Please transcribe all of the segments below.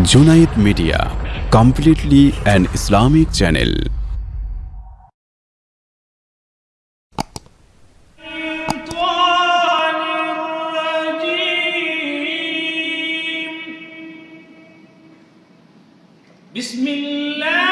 Junaid Media, completely an Islamic channel. Bismillah.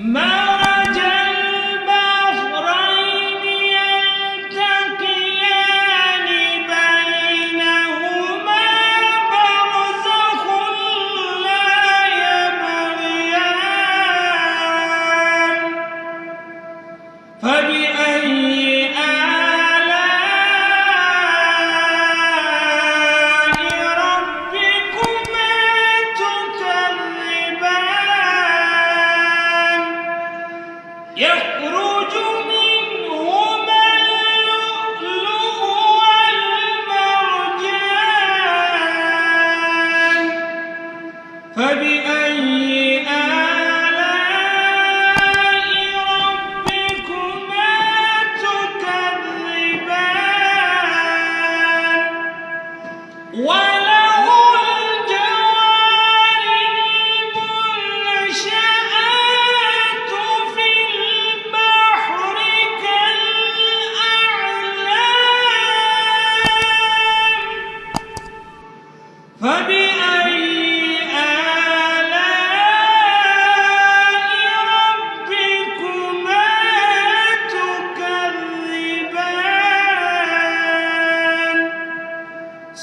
Now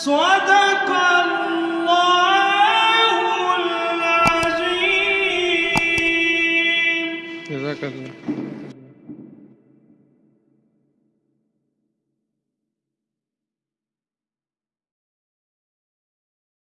Só dá